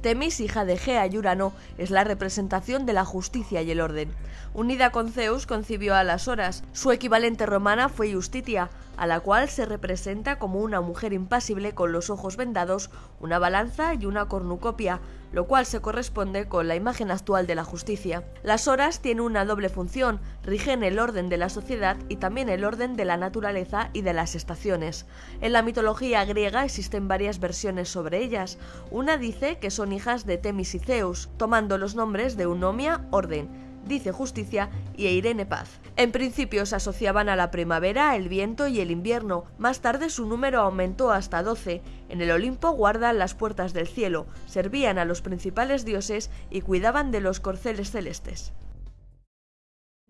Temis, hija de Gea y Urano, es la representación de la justicia y el orden. Unida con Zeus, concibió a las horas. Su equivalente romana fue Justitia, a la cual se representa como una mujer impasible con los ojos vendados, una balanza y una cornucopia, lo cual se corresponde con la imagen actual de la justicia. Las horas tienen una doble función, rigen el orden de la sociedad y también el orden de la naturaleza y de las estaciones. En la mitología griega existen varias versiones sobre ellas. Una dice que son hijas de Temis y Zeus, tomando los nombres de Unomia, orden, dice Justicia y Irene Paz. En principio se asociaban a la primavera, el viento y el invierno. Más tarde su número aumentó hasta 12. En el Olimpo guardan las puertas del cielo, servían a los principales dioses y cuidaban de los corceles celestes.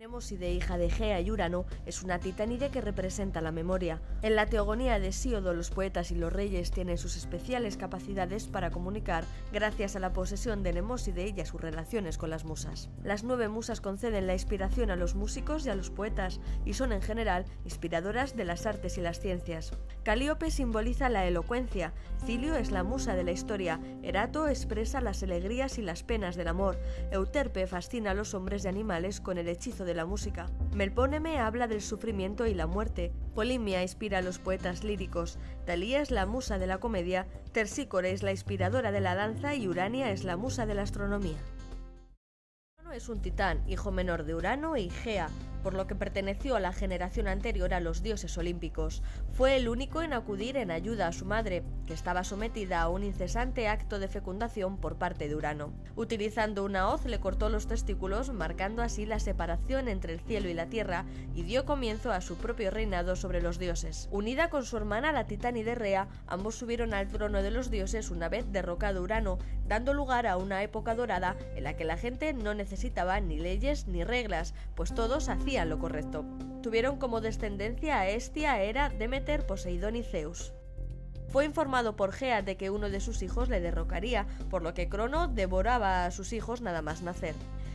Nemoside, hija de Gea y Urano, es una titánide que representa la memoria. En la teogonía de Síodo, los poetas y los reyes tienen sus especiales capacidades para comunicar gracias a la posesión de Nemoside y a sus relaciones con las musas. Las nueve musas conceden la inspiración a los músicos y a los poetas y son en general inspiradoras de las artes y las ciencias. Calíope simboliza la elocuencia, Cilio es la musa de la historia, Erato expresa las alegrías y las penas del amor, Euterpe fascina a los hombres y animales con el hechizo de de la música. Melpóneme habla del sufrimiento y la muerte. Polimia inspira a los poetas líricos. Talía es la musa de la comedia. Tersícore es la inspiradora de la danza y Urania es la musa de la astronomía. Es un titán, hijo menor de Urano y Gea, por lo que perteneció a la generación anterior a los dioses olímpicos. Fue el único en acudir en ayuda a su madre, que estaba sometida a un incesante acto de fecundación por parte de Urano. Utilizando una hoz le cortó los testículos, marcando así la separación entre el cielo y la tierra, y dio comienzo a su propio reinado sobre los dioses. Unida con su hermana la titánide Rea, ambos subieron al trono de los dioses una vez derrocado Urano, dando lugar a una época dorada en la que la gente no necesitaba ni leyes ni reglas, pues todos hacían lo correcto. Tuvieron como descendencia a Estia, Hera, Demeter, Poseidón y Zeus. Fue informado por Gea de que uno de sus hijos le derrocaría, por lo que Crono devoraba a sus hijos nada más nacer.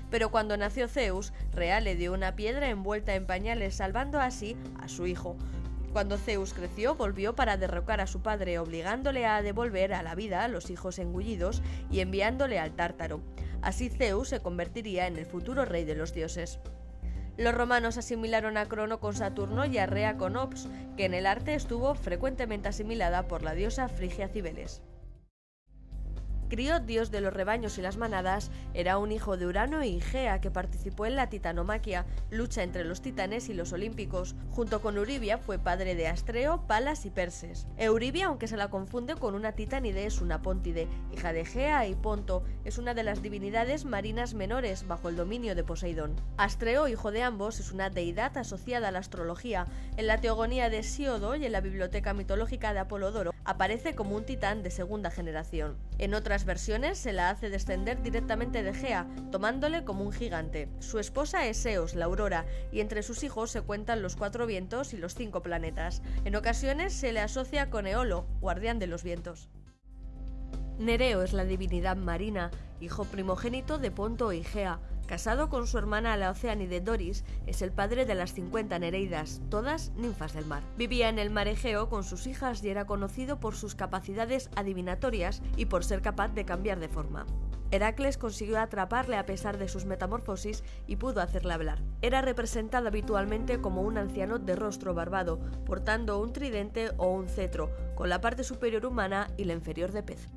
Pero cuando nació Zeus, Rea le dio una piedra envuelta en pañales, salvando así a su hijo. Cuando Zeus creció, volvió para derrocar a su padre, obligándole a devolver a la vida a los hijos engullidos y enviándole al Tártaro. Así Zeus se convertiría en el futuro rey de los dioses. Los romanos asimilaron a Crono con Saturno y a Rea con Ops, que en el arte estuvo frecuentemente asimilada por la diosa Frigia Cibeles. Criot, dios de los rebaños y las manadas, era un hijo de Urano y Gea que participó en la titanomaquia, lucha entre los titanes y los olímpicos. Junto con Euribia fue padre de Astreo, Palas y Perses. Euribia, aunque se la confunde con una titanide, es una póntide, hija de Gea y Ponto, es una de las divinidades marinas menores bajo el dominio de Poseidón. Astreo, hijo de ambos, es una deidad asociada a la astrología. En la teogonía de Siodo y en la biblioteca mitológica de Apolodoro aparece como un titán de segunda generación. En otras versiones se la hace descender directamente de Gea, tomándole como un gigante. Su esposa es Eos, la aurora, y entre sus hijos se cuentan los cuatro vientos y los cinco planetas. En ocasiones se le asocia con Eolo, guardián de los vientos. Nereo es la divinidad marina, hijo primogénito de Ponto y Gea. Casado con su hermana la Oceánide Doris, es el padre de las 50 Nereidas, todas ninfas del mar. Vivía en el mar Egeo con sus hijas y era conocido por sus capacidades adivinatorias y por ser capaz de cambiar de forma. Heracles consiguió atraparle a pesar de sus metamorfosis y pudo hacerle hablar. Era representado habitualmente como un anciano de rostro barbado, portando un tridente o un cetro, con la parte superior humana y la inferior de pez.